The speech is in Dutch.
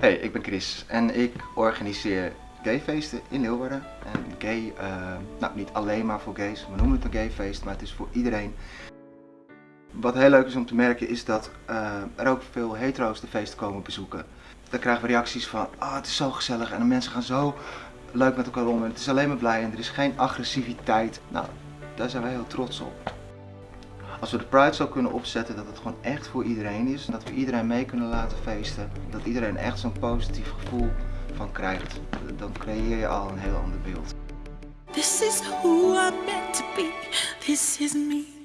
Hey, ik ben Chris en ik organiseer gayfeesten in Leeuwarden. En gay, uh, nou niet alleen maar voor gays, we noemen het een gayfeest, maar het is voor iedereen. Wat heel leuk is om te merken is dat uh, er ook veel hetero's de feesten komen bezoeken. Dan krijgen we reacties van, ah oh, het is zo gezellig en de mensen gaan zo leuk met elkaar om en het is alleen maar blij en er is geen agressiviteit. Nou, daar zijn wij heel trots op. Als we de Pride zo kunnen opzetten dat het gewoon echt voor iedereen is. Dat we iedereen mee kunnen laten feesten. Dat iedereen echt zo'n positief gevoel van krijgt. Dan creëer je al een heel ander beeld. This is who I'm to be. This is me.